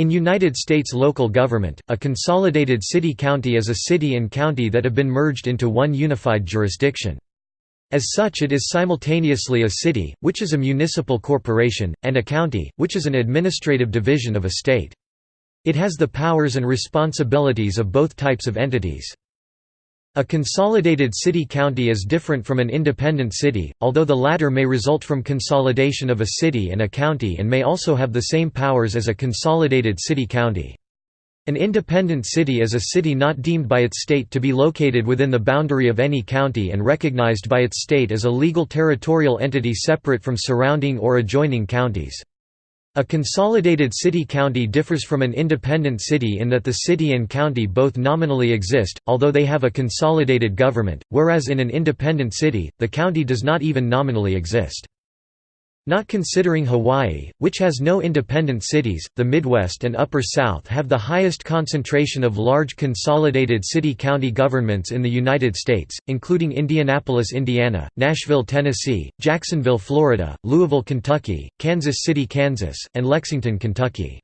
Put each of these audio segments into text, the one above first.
In United States local government, a consolidated city-county is a city and county that have been merged into one unified jurisdiction. As such it is simultaneously a city, which is a municipal corporation, and a county, which is an administrative division of a state. It has the powers and responsibilities of both types of entities. A consolidated city-county is different from an independent city, although the latter may result from consolidation of a city and a county and may also have the same powers as a consolidated city-county. An independent city is a city not deemed by its state to be located within the boundary of any county and recognized by its state as a legal territorial entity separate from surrounding or adjoining counties. A consolidated city-county differs from an independent city in that the city and county both nominally exist, although they have a consolidated government, whereas in an independent city, the county does not even nominally exist. Not considering Hawaii, which has no independent cities, the Midwest and Upper South have the highest concentration of large consolidated city-county governments in the United States, including Indianapolis, Indiana, Nashville, Tennessee, Jacksonville, Florida, Louisville, Kentucky, Kansas City, Kansas, and Lexington, Kentucky.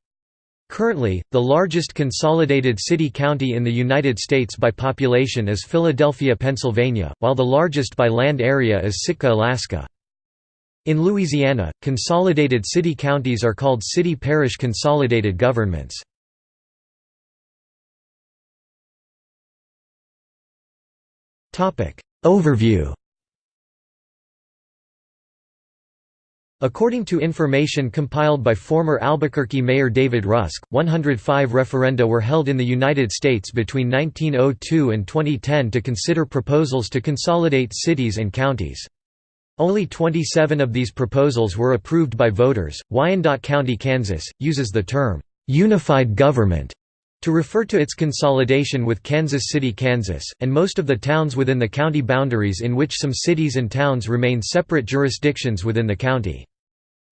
Currently, the largest consolidated city-county in the United States by population is Philadelphia, Pennsylvania, while the largest by land area is Sitka, Alaska. In Louisiana, consolidated city counties are called city-parish consolidated governments. Overview According to information compiled by former Albuquerque Mayor David Rusk, 105 referenda were held in the United States between 1902 and 2010 to consider proposals to consolidate cities and counties. Only 27 of these proposals were approved by voters. Wyandotte County, Kansas, uses the term unified government to refer to its consolidation with Kansas City, Kansas, and most of the towns within the county boundaries in which some cities and towns remain separate jurisdictions within the county.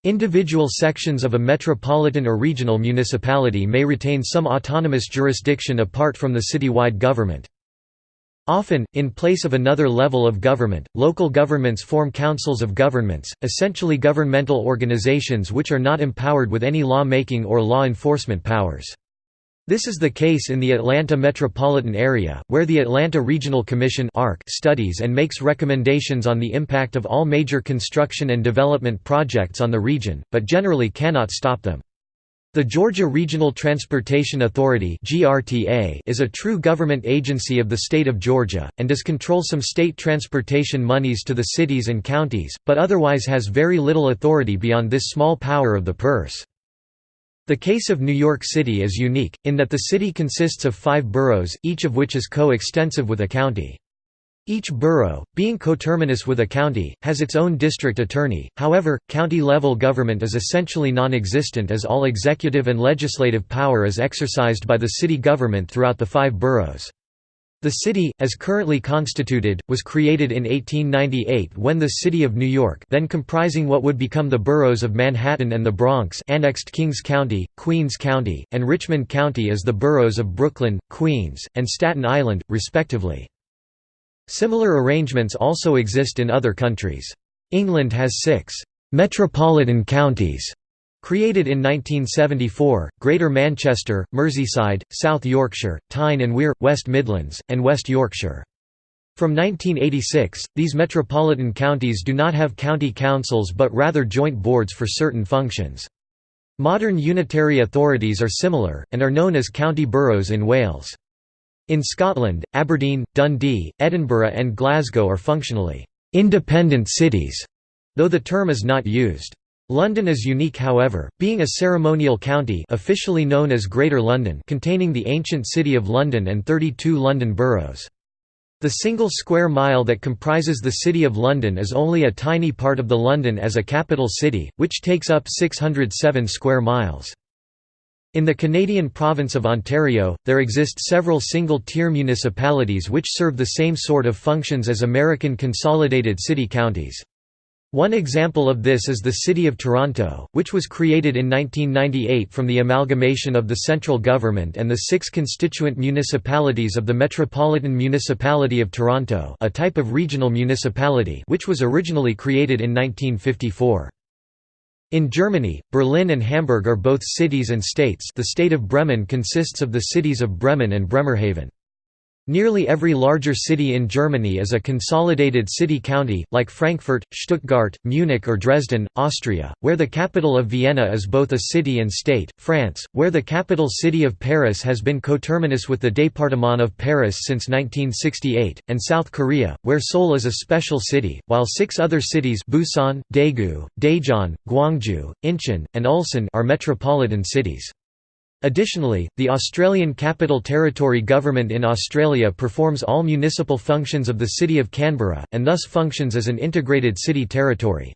Individual sections of a metropolitan or regional municipality may retain some autonomous jurisdiction apart from the citywide government. Often, in place of another level of government, local governments form councils of governments, essentially governmental organizations which are not empowered with any law-making or law enforcement powers. This is the case in the Atlanta metropolitan area, where the Atlanta Regional Commission studies and makes recommendations on the impact of all major construction and development projects on the region, but generally cannot stop them. The Georgia Regional Transportation Authority is a true government agency of the state of Georgia, and does control some state transportation monies to the cities and counties, but otherwise has very little authority beyond this small power of the purse. The case of New York City is unique, in that the city consists of five boroughs, each of which is co-extensive with a county. Each borough, being coterminous with a county, has its own district attorney, however, county-level government is essentially non-existent as all executive and legislative power is exercised by the city government throughout the five boroughs. The city, as currently constituted, was created in 1898 when the City of New York then comprising what would become the boroughs of Manhattan and the Bronx annexed Kings County, Queens County, and Richmond County as the boroughs of Brooklyn, Queens, and Staten Island, respectively. Similar arrangements also exist in other countries. England has six «metropolitan counties» created in 1974, Greater Manchester, Merseyside, South Yorkshire, Tyne and Wear, West Midlands, and West Yorkshire. From 1986, these metropolitan counties do not have county councils but rather joint boards for certain functions. Modern unitary authorities are similar, and are known as county boroughs in Wales. In Scotland, Aberdeen, Dundee, Edinburgh and Glasgow are functionally «independent cities», though the term is not used. London is unique however, being a ceremonial county officially known as Greater London containing the ancient City of London and 32 London boroughs. The single square mile that comprises the City of London is only a tiny part of the London as a capital city, which takes up 607 square miles. In the Canadian province of Ontario, there exist several single-tier municipalities which serve the same sort of functions as American consolidated city-counties. One example of this is the City of Toronto, which was created in 1998 from the amalgamation of the central government and the six constituent municipalities of the Metropolitan Municipality of Toronto a type of regional municipality which was originally created in 1954. In Germany, Berlin and Hamburg are both cities and states the state of Bremen consists of the cities of Bremen and Bremerhaven. Nearly every larger city in Germany is a consolidated city-county, like Frankfurt, Stuttgart, Munich or Dresden, Austria, where the capital of Vienna is both a city and state, France, where the capital city of Paris has been coterminous with the département of Paris since 1968, and South Korea, where Seoul is a special city, while six other cities Busan, Daegu, Daejeon, Gwangju, Incheon, and Ulsan are metropolitan cities. Additionally, the Australian Capital Territory Government in Australia performs all municipal functions of the City of Canberra, and thus functions as an integrated city territory.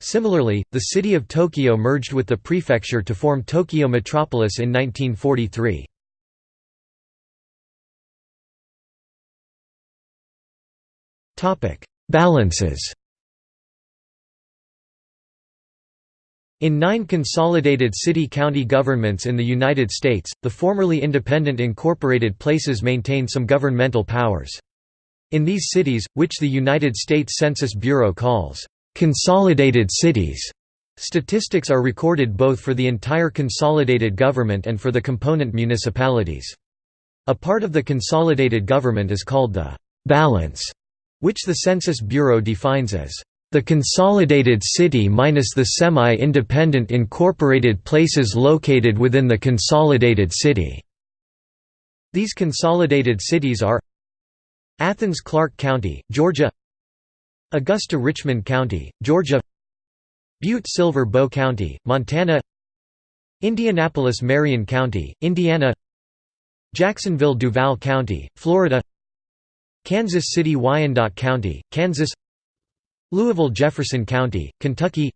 Similarly, the city of Tokyo merged with the prefecture to form Tokyo Metropolis in 1943. Balances In nine consolidated city-county governments in the United States, the formerly independent incorporated places maintain some governmental powers. In these cities, which the United States Census Bureau calls, "...consolidated cities", statistics are recorded both for the entire consolidated government and for the component municipalities. A part of the consolidated government is called the «balance», which the Census Bureau defines as the consolidated city minus the semi-independent incorporated places located within the consolidated city. These consolidated cities are Athens-Clarke County, Georgia Augusta-Richmond County, Georgia Butte-Silver Bow County, Montana Indianapolis-Marion County, Indiana Jacksonville-Duval County, Florida Kansas City-Wyandotte County, Kansas Louisville-Jefferson County, Kentucky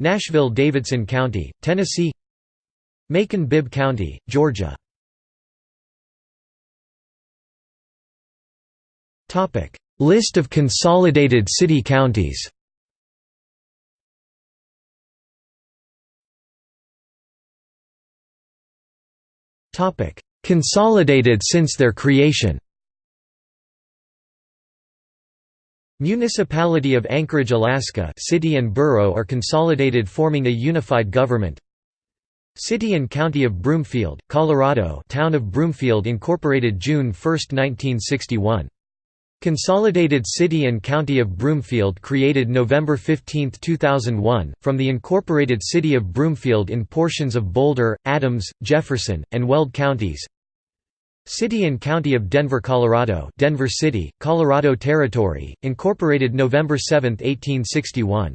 Nashville-Davidson County, Tennessee Macon-Bibb County, Georgia. List of consolidated city counties. Consolidated since their creation Municipality of Anchorage, Alaska city and borough are consolidated forming a unified government City and County of Broomfield, Colorado Town of Broomfield incorporated June 1, 1961. Consolidated City and County of Broomfield created November 15, 2001, from the incorporated City of Broomfield in portions of Boulder, Adams, Jefferson, and Weld counties City and County of Denver, Colorado Denver City, Colorado Territory, incorporated November 7, 1861.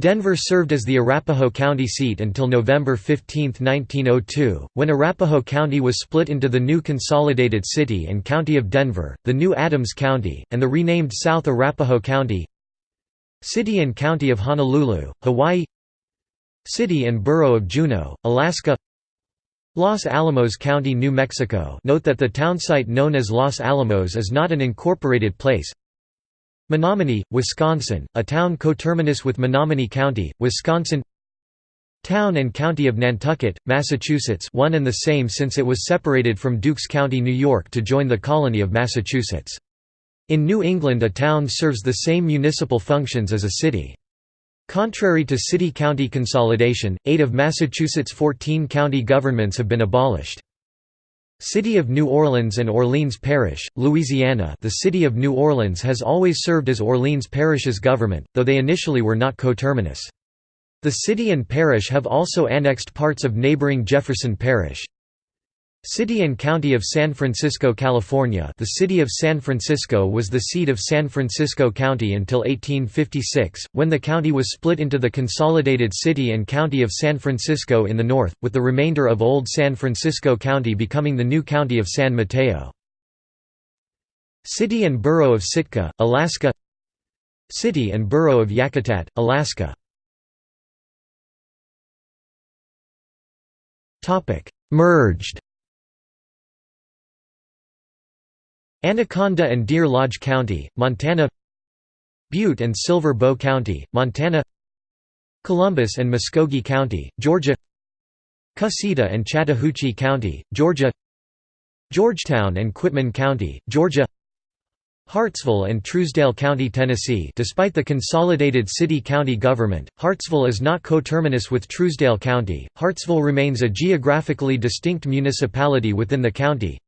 Denver served as the Arapahoe County seat until November 15, 1902, when Arapahoe County was split into the new consolidated City and County of Denver, the new Adams County, and the renamed South Arapahoe County. City and County of Honolulu, Hawaii. City and Borough of Juneau, Alaska Los Alamos County, New Mexico. Note that the townsite known as Los Alamos is not an incorporated place. Menominee, Wisconsin, a town coterminous with Menominee County, Wisconsin. Town and County of Nantucket, Massachusetts. One and the same since it was separated from Dukes County, New York to join the colony of Massachusetts. In New England a town serves the same municipal functions as a city. Contrary to city-county consolidation, eight of Massachusetts' 14 county governments have been abolished. City of New Orleans and Orleans Parish, Louisiana The City of New Orleans has always served as Orleans Parish's government, though they initially were not coterminous. The city and parish have also annexed parts of neighboring Jefferson Parish. City and County of San Francisco, California. The city of San Francisco was the seat of San Francisco County until 1856, when the county was split into the consolidated City and County of San Francisco in the north, with the remainder of Old San Francisco County becoming the new County of San Mateo. City and Borough of Sitka, Alaska. City and Borough of Yakutat, Alaska. Merged Anaconda and Deer Lodge County, Montana Butte and Silver Bow County, Montana Columbus and Muskogee County, Georgia Cusseta and Chattahoochee County, Georgia Georgetown and Quitman County, Georgia Hartsville and Trousdale County, Tennessee despite the consolidated city-county government, Hartsville is not coterminous with Trousdale County, Hartsville remains a geographically distinct municipality within the county.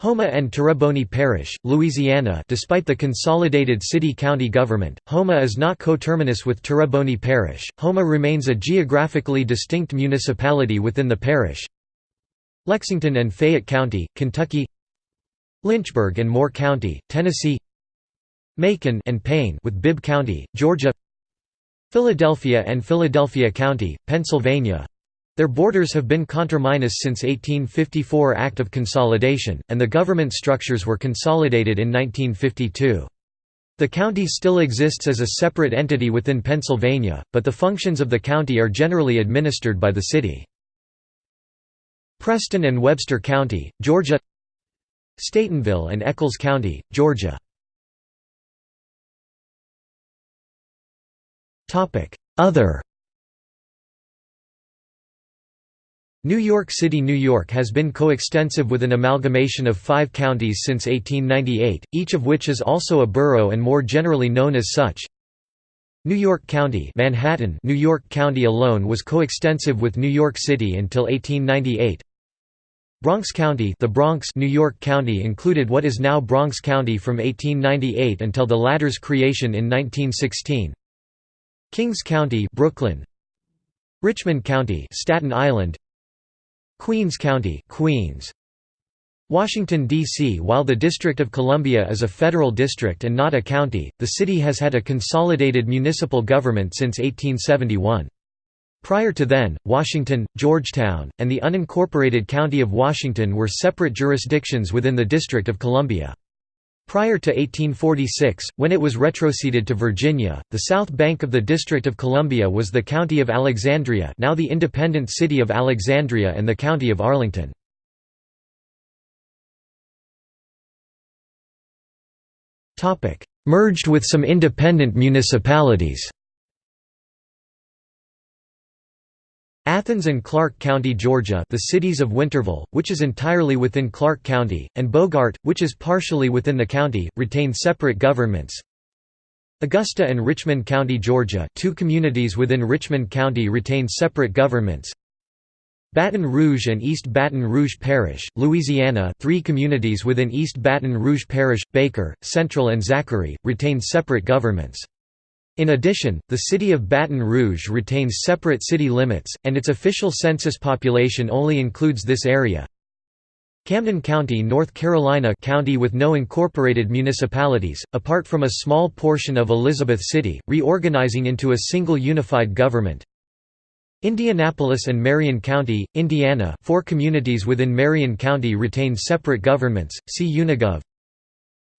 Houma and Terrebonne Parish, Louisiana despite the consolidated city-county government, Houma is not coterminous with Terrebonne Parish, Houma remains a geographically distinct municipality within the parish. Lexington and Fayette County, Kentucky. Lynchburg and Moore County, Tennessee. Macon and Payne with Bibb County, Georgia. Philadelphia and Philadelphia County, Pennsylvania their borders have been conterminous since 1854 Act of Consolidation, and the government structures were consolidated in 1952. The county still exists as a separate entity within Pennsylvania, but the functions of the county are generally administered by the city. Preston and Webster County, Georgia Statenville and Echols County, Georgia. Other New York City, New York has been coextensive with an amalgamation of five counties since 1898, each of which is also a borough and more generally known as such. New York County Manhattan New York County alone was coextensive with New York City until 1898. Bronx County the Bronx New York County included what is now Bronx County from 1898 until the latter's creation in 1916. Kings County Brooklyn Richmond County Staten Island Queens County Queens Washington D.C. While the District of Columbia is a federal district and not a county, the city has had a consolidated municipal government since 1871. Prior to then, Washington, Georgetown, and the unincorporated County of Washington were separate jurisdictions within the District of Columbia. Prior to 1846, when it was retroceded to Virginia, the south bank of the District of Columbia was the County of Alexandria now the independent city of Alexandria and the County of Arlington. Merged with some independent municipalities Athens and Clarke County, Georgia the cities of Winterville, which is entirely within Clarke County, and Bogart, which is partially within the county, retain separate governments. Augusta and Richmond County, Georgia two communities within Richmond County retain separate governments. Baton Rouge and East Baton Rouge Parish, Louisiana three communities within East Baton Rouge Parish, Baker, Central and Zachary, retain separate governments. In addition, the city of Baton Rouge retains separate city limits, and its official census population only includes this area. Camden County, North Carolina county with no incorporated municipalities, apart from a small portion of Elizabeth City, reorganizing into a single unified government. Indianapolis and Marion County, Indiana four communities within Marion County retain separate governments, see Unigov.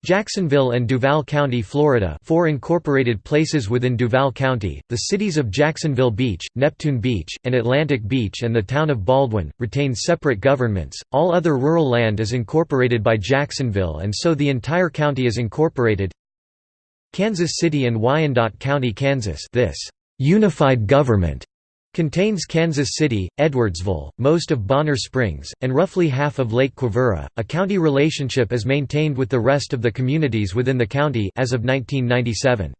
Jacksonville and Duval County, Florida four incorporated places within Duval County, the cities of Jacksonville Beach, Neptune Beach, and Atlantic Beach and the town of Baldwin, retain separate governments, all other rural land is incorporated by Jacksonville and so the entire county is incorporated. Kansas City and Wyandotte County, Kansas this unified government Contains Kansas City, Edwardsville, most of Bonner Springs, and roughly half of Lake Quivira. A county relationship is maintained with the rest of the communities within the county as of 1997.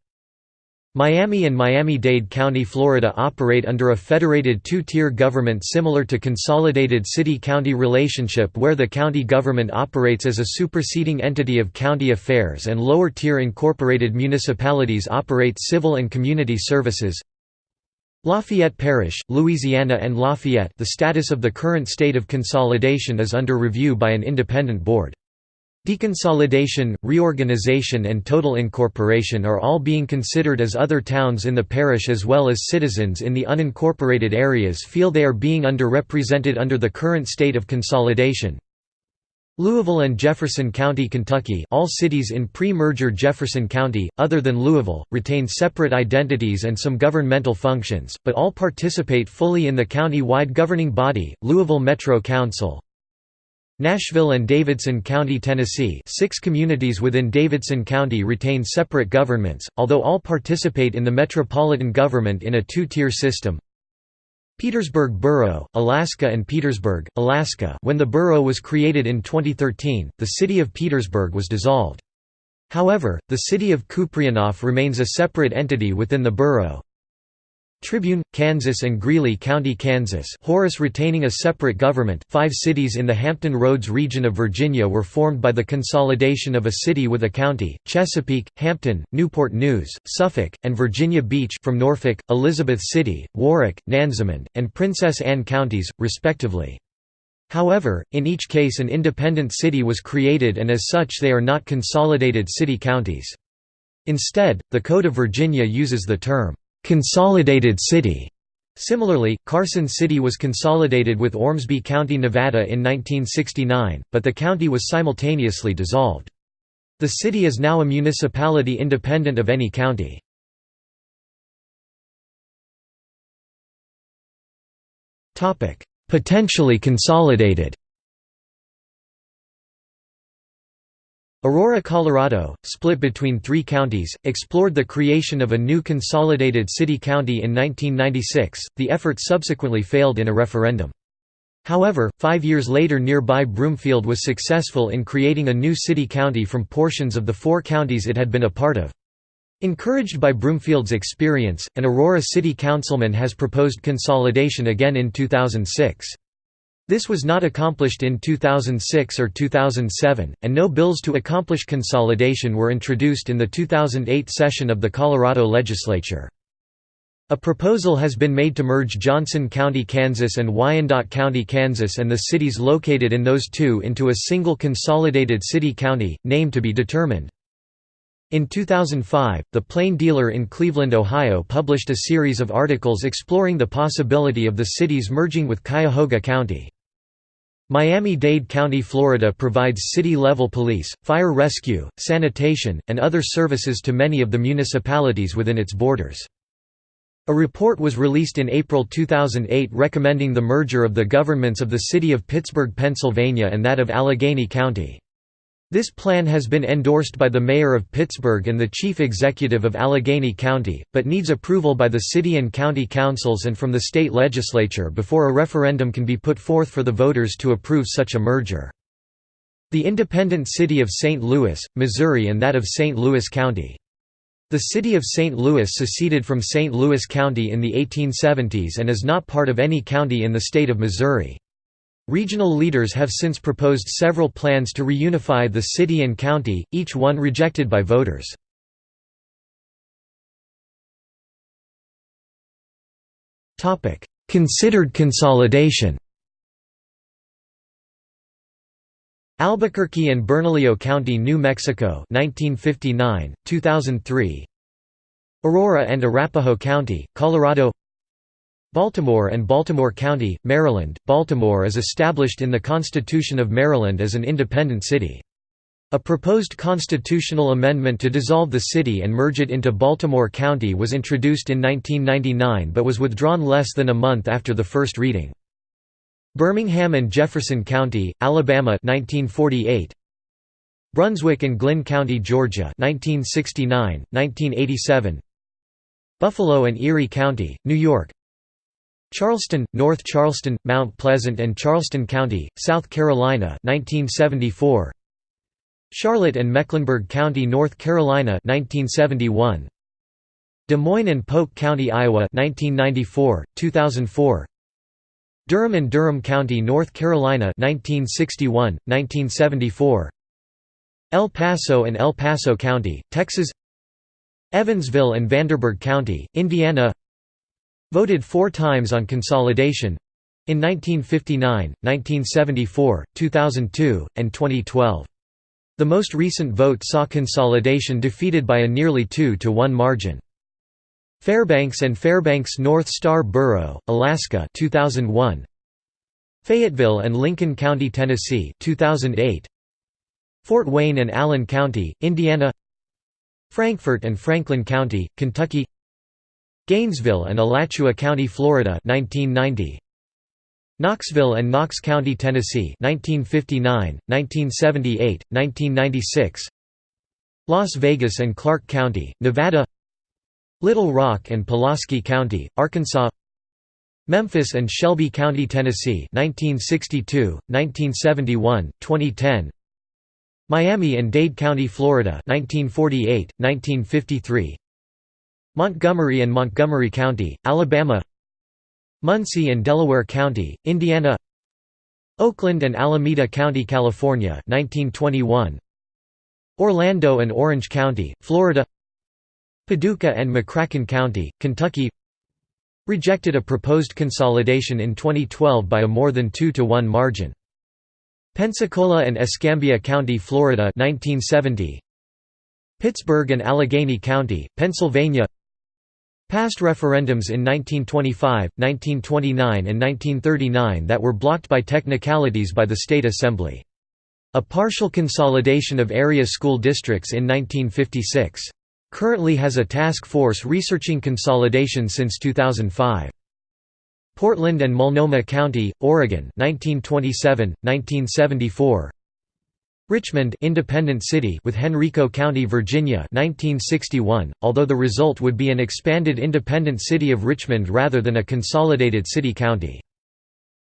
Miami and Miami-Dade County, Florida operate under a federated two-tier government similar to consolidated city-county relationship where the county government operates as a superseding entity of county affairs and lower-tier incorporated municipalities operate civil and community services. Lafayette Parish, Louisiana and Lafayette the status of the current state of consolidation is under review by an independent board. Deconsolidation, reorganization and total incorporation are all being considered as other towns in the parish as well as citizens in the unincorporated areas feel they are being underrepresented under the current state of consolidation. Louisville and Jefferson County, Kentucky all cities in pre-merger Jefferson County, other than Louisville, retain separate identities and some governmental functions, but all participate fully in the county-wide governing body, Louisville Metro Council. Nashville and Davidson County, Tennessee six communities within Davidson County retain separate governments, although all participate in the metropolitan government in a two-tier system. Petersburg Borough, Alaska and Petersburg, Alaska when the borough was created in 2013, the city of Petersburg was dissolved. However, the city of Kuprianof remains a separate entity within the borough. Tribune, Kansas and Greeley County, Kansas Horace retaining a separate government. Five cities in the Hampton Roads region of Virginia were formed by the consolidation of a city with a county, Chesapeake, Hampton, Newport News, Suffolk, and Virginia Beach from Norfolk, Elizabeth City, Warwick, Nansemond, and Princess Anne counties, respectively. However, in each case an independent city was created and as such they are not consolidated city-counties. Instead, the Code of Virginia uses the term, "'consolidated city' Similarly, Carson City was consolidated with Ormsby County, Nevada in 1969, but the county was simultaneously dissolved. The city is now a municipality independent of any county. Potentially consolidated Aurora, Colorado, split between three counties, explored the creation of a new consolidated city-county in 1996, the effort subsequently failed in a referendum. However, five years later nearby Broomfield was successful in creating a new city-county from portions of the four counties it had been a part of. Encouraged by Broomfield's experience, an Aurora City Councilman has proposed consolidation again in 2006. This was not accomplished in 2006 or 2007, and no bills to accomplish consolidation were introduced in the 2008 session of the Colorado legislature. A proposal has been made to merge Johnson County, Kansas and Wyandotte County, Kansas and the cities located in those two into a single consolidated city-county, name to be determined. In 2005, The Plain Dealer in Cleveland, Ohio published a series of articles exploring the possibility of the cities merging with Cuyahoga County. Miami-Dade County, Florida provides city-level police, fire rescue, sanitation, and other services to many of the municipalities within its borders. A report was released in April 2008 recommending the merger of the governments of the city of Pittsburgh, Pennsylvania and that of Allegheny County. This plan has been endorsed by the mayor of Pittsburgh and the chief executive of Allegheny County, but needs approval by the city and county councils and from the state legislature before a referendum can be put forth for the voters to approve such a merger. The independent city of St. Louis, Missouri and that of St. Louis County. The city of St. Louis seceded from St. Louis County in the 1870s and is not part of any county in the state of Missouri. Regional leaders have since proposed several plans to reunify the city and county, each one rejected by voters. Considered consolidation Albuquerque and Bernalillo County, New Mexico 1959, 2003 Aurora and Arapahoe County, Colorado Baltimore and Baltimore County, Maryland. Baltimore is established in the Constitution of Maryland as an independent city. A proposed constitutional amendment to dissolve the city and merge it into Baltimore County was introduced in 1999 but was withdrawn less than a month after the first reading. Birmingham and Jefferson County, Alabama 1948. Brunswick and Glynn County, Georgia 1969, 1987. Buffalo and Erie County, New York Charleston, North Charleston, Mount Pleasant and Charleston County, South Carolina 1974. Charlotte and Mecklenburg County, North Carolina 1971. Des Moines and Polk County, Iowa 1994, 2004. Durham and Durham County, North Carolina 1961, 1974. El Paso and El Paso County, Texas Evansville and Vanderburgh County, Indiana Voted four times on consolidation in 1959, 1974, 2002, and 2012. The most recent vote saw consolidation defeated by a nearly 2 to 1 margin. Fairbanks and Fairbanks North Star Borough, Alaska 2001. Fayetteville and Lincoln County, Tennessee 2008. Fort Wayne and Allen County, Indiana Frankfort and Franklin County, Kentucky Gainesville and Alachua County, Florida 1990. Knoxville and Knox County, Tennessee 1959, 1978, 1996. Las Vegas and Clark County, Nevada Little Rock and Pulaski County, Arkansas Memphis and Shelby County, Tennessee 1962, 1971, 2010 Miami and Dade County, Florida 1948, 1953 Montgomery and Montgomery County, Alabama. Muncie and Delaware County, Indiana. Oakland and Alameda County, California 1921 Orlando and Orange County, Florida. Paducah and McCracken County, Kentucky. Rejected a proposed consolidation in 2012 by a more than 2 to 1 margin. Pensacola and Escambia County, Florida 1970. Pittsburgh and Allegheny County, Pennsylvania Past referendums in 1925, 1929 and 1939 that were blocked by technicalities by the State Assembly. A partial consolidation of area school districts in 1956. Currently has a task force researching consolidation since 2005. Portland and Multnomah County, Oregon 1927, 1974 Richmond Independent City with Henrico County, Virginia 1961, although the result would be an expanded independent city of Richmond rather than a consolidated city-county.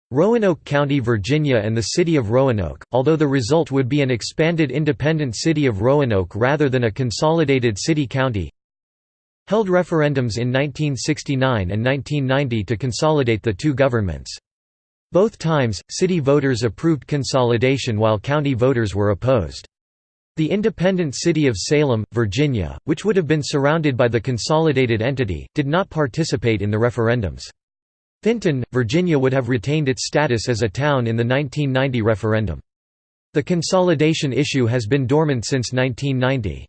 Roanoke County, Virginia and the city of Roanoke, although the result would be an expanded independent city of Roanoke rather than a consolidated city-county held referendums in 1969 and 1990 to consolidate the two governments. Both times, city voters approved consolidation while county voters were opposed. The independent city of Salem, Virginia, which would have been surrounded by the consolidated entity, did not participate in the referendums. Vinton, Virginia would have retained its status as a town in the 1990 referendum. The consolidation issue has been dormant since 1990.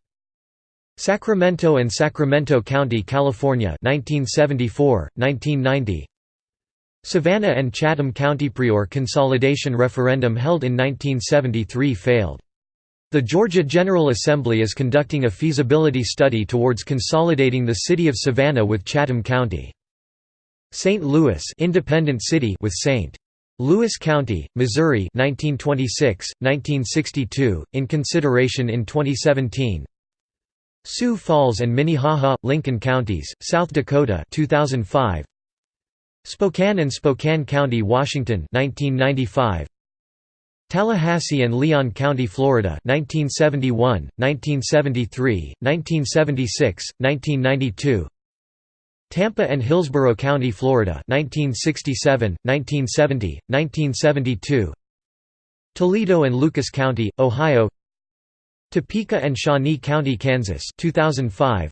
Sacramento and Sacramento County, California 1974, 1990 Savannah and Chatham County Prior consolidation referendum held in 1973 failed. The Georgia General Assembly is conducting a feasibility study towards consolidating the city of Savannah with Chatham County. St. Louis independent city with St. Louis County, Missouri 1926, 1962, in consideration in 2017 Sioux Falls and Minnehaha, Lincoln counties, South Dakota 2005 Spokane and Spokane County, Washington 1995. Tallahassee and Leon County, Florida 1971, 1973, 1976, 1992 Tampa and Hillsborough County, Florida 1967, 1970, 1972 Toledo and Lucas County, Ohio. Topeka and Shawnee County, Kansas 2005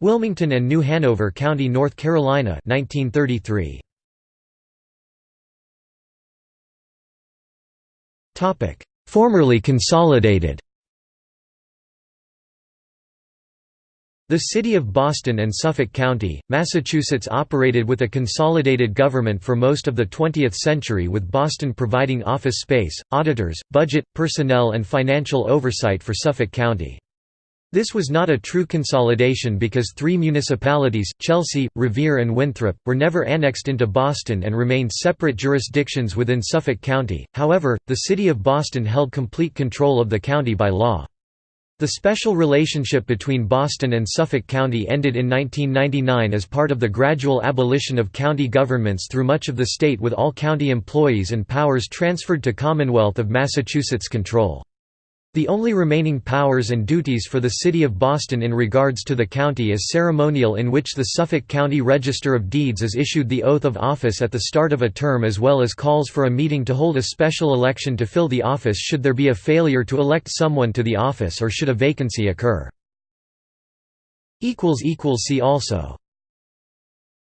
Wilmington and New Hanover County, North Carolina 1933. Formerly consolidated The city of Boston and Suffolk County, Massachusetts operated with a consolidated government for most of the 20th century with Boston providing office space, auditors, budget, personnel and financial oversight for Suffolk County. This was not a true consolidation because three municipalities, Chelsea, Revere and Winthrop, were never annexed into Boston and remained separate jurisdictions within Suffolk County, however, the city of Boston held complete control of the county by law. The special relationship between Boston and Suffolk County ended in 1999 as part of the gradual abolition of county governments through much of the state with all county employees and powers transferred to Commonwealth of Massachusetts control. The only remaining powers and duties for the City of Boston in regards to the county is ceremonial in which the Suffolk County Register of Deeds is issued the oath of office at the start of a term as well as calls for a meeting to hold a special election to fill the office should there be a failure to elect someone to the office or should a vacancy occur. See also